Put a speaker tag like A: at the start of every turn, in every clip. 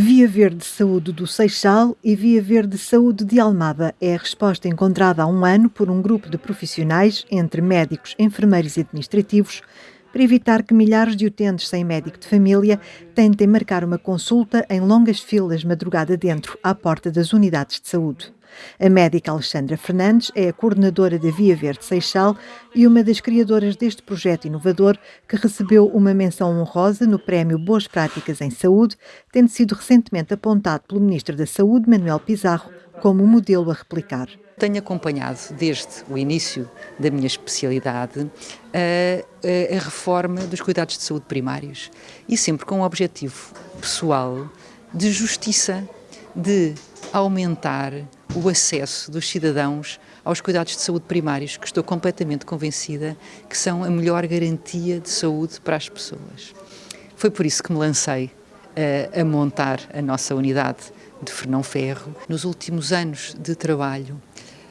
A: Via Verde Saúde do Seixal e Via Verde Saúde de Almada é a resposta encontrada há um ano por um grupo de profissionais, entre médicos, enfermeiros e administrativos, para evitar que milhares de utentes sem médico de família tentem marcar uma consulta em longas filas madrugada dentro, à porta das unidades de saúde. A médica Alexandra Fernandes é a coordenadora da Via Verde Seixal e uma das criadoras deste projeto inovador que recebeu uma menção honrosa no Prémio Boas Práticas em Saúde, tendo sido recentemente apontado pelo Ministro da Saúde, Manuel Pizarro, como modelo a replicar.
B: Tenho acompanhado desde o início da minha especialidade a, a, reforma dos cuidados de saúde primários e sempre com o objetivo pessoal de justiça, de aumentar o acesso dos cidadãos aos cuidados de saúde primários, que estou completamente convencida que são a melhor garantia de saúde para as pessoas. Foi por isso que me lancei uh, a montar a nossa unidade de Fernão Ferro. Nos últimos anos de trabalho,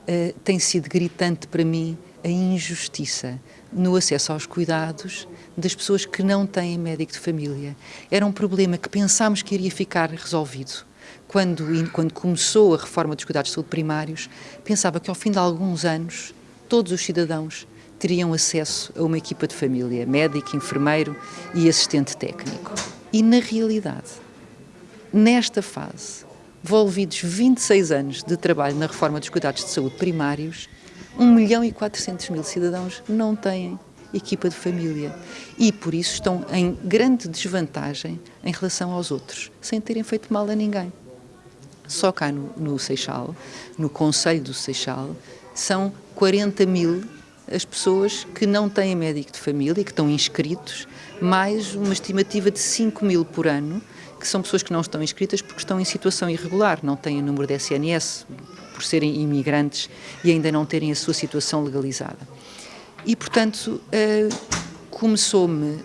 B: uh, tem sido gritante para mim a injustiça no acesso aos cuidados das pessoas que não têm médico de família. Era um problema que pensámos que iria ficar resolvido quando, quando começou a reforma dos cuidados de saúde primários, pensava que ao fim de alguns anos todos os cidadãos teriam acesso a uma equipa de família, médico, enfermeiro e assistente técnico. E na realidade, nesta fase, envolvidos 26 anos de trabalho na reforma dos cuidados de saúde primários, 1 milhão e 400 mil cidadãos não têm equipa de família e por isso estão em grande desvantagem em relação aos outros, sem terem feito mal a ninguém. Só cá no, no Seixal, no Conselho do Seixal, são 40 mil as pessoas que não têm médico de família, que estão inscritos, mais uma estimativa de 5 mil por ano, que são pessoas que não estão inscritas porque estão em situação irregular, não têm o número de SNS, por serem imigrantes e ainda não terem a sua situação legalizada. E, portanto, uh, começou-me, uh,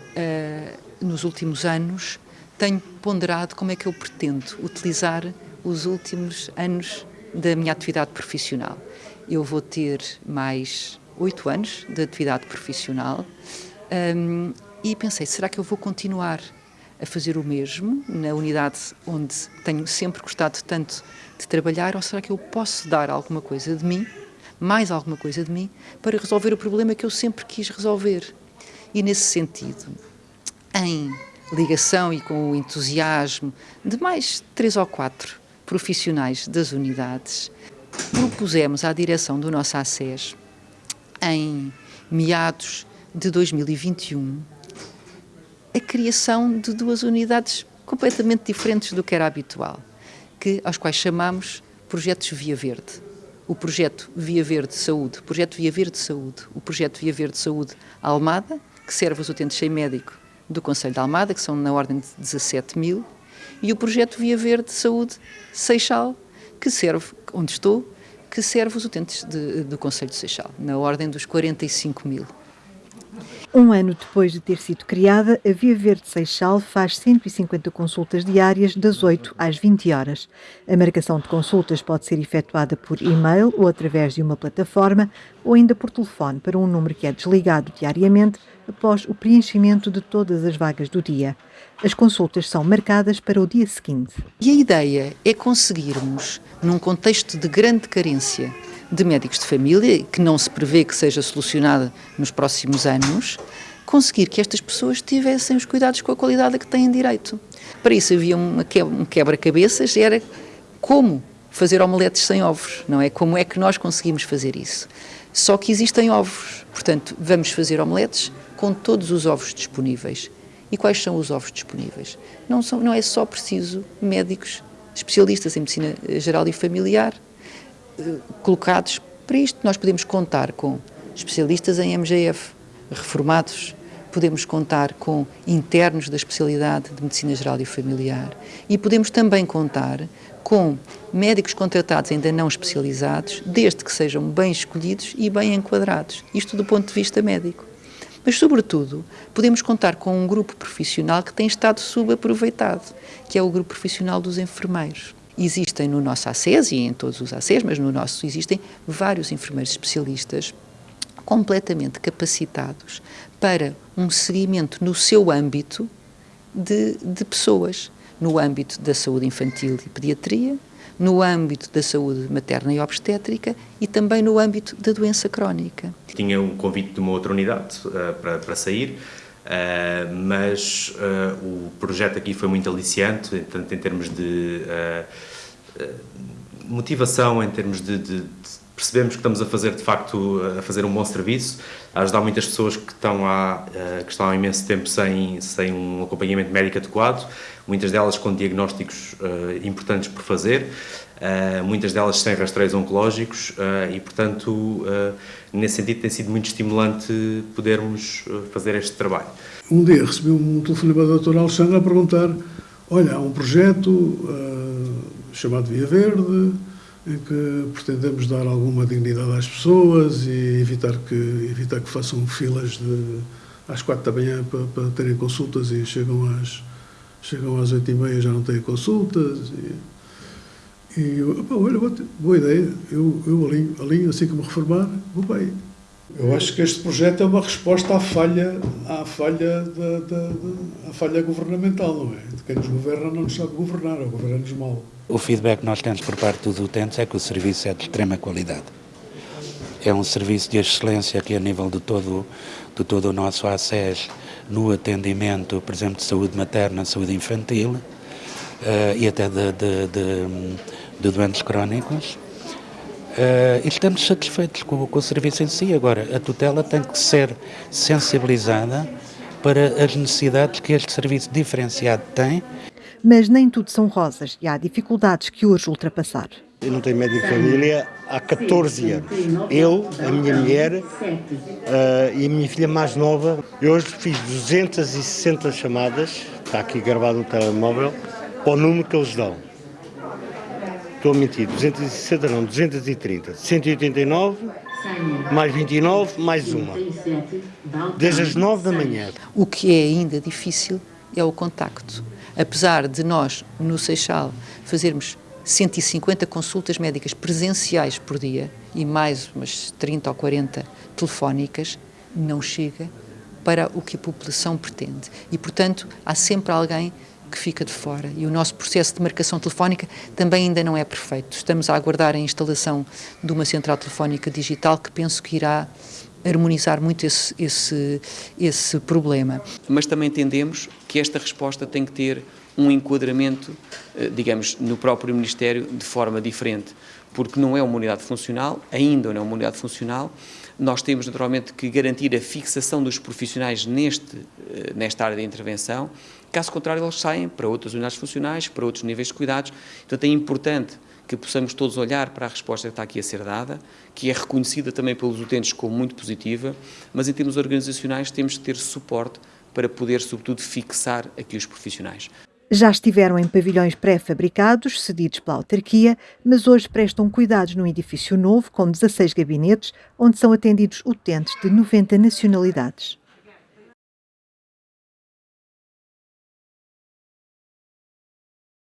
B: nos últimos anos, tenho ponderado como é que eu pretendo utilizar os últimos anos da minha atividade profissional. Eu vou ter mais oito anos de atividade profissional um, e pensei, será que eu vou continuar a fazer o mesmo na unidade onde tenho sempre gostado tanto de trabalhar ou será que eu posso dar alguma coisa de mim, mais alguma coisa de mim, para resolver o problema que eu sempre quis resolver? E nesse sentido, em ligação e com o entusiasmo de mais três ou quatro profissionais das unidades, propusemos à direção do nosso ACES, em meados de 2021, a criação de duas unidades completamente diferentes do que era habitual, que, aos quais chamamos projetos Via Verde. O projeto Via Verde Saúde, o projeto Via Verde Saúde, o projeto Via Verde Saúde Almada, que serve os utentes sem médico do Conselho de Almada, que são na ordem de 17 mil, e o projeto Via Verde Saúde Seixal, que serve, onde estou, que serve os utentes de, do Conselho de Seixal, na ordem dos 45 mil.
A: Um ano depois de ter sido criada, a Via Verde Seixal faz 150 consultas diárias das 8 às 20 horas. A marcação de consultas pode ser efetuada por e-mail ou através de uma plataforma ou ainda por telefone para um número que é desligado diariamente após o preenchimento de todas as vagas do dia. As consultas são marcadas para o dia seguinte.
B: E a ideia é conseguirmos, num contexto de grande carência de médicos de família, que não se prevê que seja solucionada nos próximos anos, conseguir que estas pessoas tivessem os cuidados com a qualidade a que têm direito. Para isso havia um quebra-cabeças, era como fazer omeletes sem ovos, não é? Como é que nós conseguimos fazer isso? Só que existem ovos, portanto, vamos fazer omeletes com todos os ovos disponíveis. E quais são os ovos disponíveis? Não, são, não é só preciso médicos especialistas em medicina geral e familiar, colocados para isto. Nós podemos contar com especialistas em MGF, reformados, podemos contar com internos da especialidade de Medicina Geral e Familiar e podemos também contar com médicos contratados ainda não especializados, desde que sejam bem escolhidos e bem enquadrados, isto do ponto de vista médico. Mas, sobretudo, podemos contar com um grupo profissional que tem estado subaproveitado, que é o grupo profissional dos enfermeiros. Existem no nosso ACES e em todos os ACES, mas no nosso existem vários enfermeiros especialistas completamente capacitados para um seguimento no seu âmbito de, de pessoas. no âmbito da saúde infantil e pediatria, no âmbito da saúde materna e obstétrica e também no âmbito da doença crónica.
C: Tinha um convite de uma outra unidade uh, para, para sair, uh, mas uh, o projeto aqui foi muito aliciante, tanto em termos de motivação, em termos de, de, de percebemos que estamos a fazer de facto a fazer um bom serviço, a ajudar muitas pessoas que estão há, que estão há imenso tempo sem, sem um acompanhamento médico adequado, muitas delas com diagnósticos uh, importantes por fazer, uh, muitas delas sem rastreios oncológicos uh, e, portanto, nesse sentido tem sido muito estimulante podermos fazer este trabalho.
D: Um dia recebi um telefonema da doutora Alexandra a perguntar olha, há um projeto chamado Via Verde, em que pretendemos dar alguma dignidade às pessoas e evitar que, evitar que façam filas de, às quatro da manhã para, para terem consultas e chegam às, chegam às oito e meia já não têm consultas. E, e eu, olha, boa ideia, eu, eu alinho, alinho assim que me reformar, vou bem. Eu acho que este projeto é uma resposta à falha, à falha, da, da, da à falha governamental, não é? De quem nos governa não nos sabe governar, ou governa-nos mal.
E: O feedback que nós temos por parte dos utentes é que o serviço é de extrema qualidade. É um serviço de excelência que a nível de todo, de todo o nosso ACES, no atendimento, por exemplo, de saúde materna, saúde infantil uh, e até de, de, de, de doentes crónicos. Uh, e estamos satisfeitos com, com, o serviço em si. Agora, a tutela tem que ser sensibilizada para as necessidades que este serviço diferenciado tem.
A: Mas nem tudo são rosas e há dificuldades que urge ultrapassar.
F: Eu não tenho médico de família há 14 anos. Eu, a minha mulher uh, e a minha filha mais nova. Eu hoje fiz 260 chamadas, está aqui gravado no telemóvel, para o número que eles dão. Estou a mentir, 260 não, 230. 189, mais 29, mais uma. Desde as 9 da manhã.
B: O que é ainda difícil é o contacto. Apesar de nós, no Seixal, fazermos 150 consultas médicas presenciais por dia e mais umas 30 ou 40 telefónicas, não chega para o que a população pretende. E, portanto, há sempre alguém que fica de fora. E o nosso processo de marcação telefónica também ainda não é perfeito. Estamos a aguardar a instalação de uma central telefónica digital que penso que irá harmonizar muito esse, esse, esse problema.
G: Mas também entendemos que esta resposta tem que ter um enquadramento, eh, digamos, no próprio Ministério de forma diferente, porque não é uma unidade funcional, ainda não é uma unidade funcional, nós temos naturalmente que garantir a fixação dos profissionais neste, eh, nesta área de intervenção, caso contrário eles saem para outras unidades funcionais, para outros níveis de cuidados, então é importante que possamos todos olhar para a resposta que está aqui a ser dada, que é reconhecida também pelos utentes como muito positiva, mas em termos organizacionais temos que ter suporte para poder, sobretudo, fixar aqui os profissionais.
A: Já estiveram em pavilhões pré-fabricados, cedidos pela autarquia, mas hoje prestam cuidados num edifício novo com 16 gabinetes, onde são atendidos utentes de 90 nacionalidades.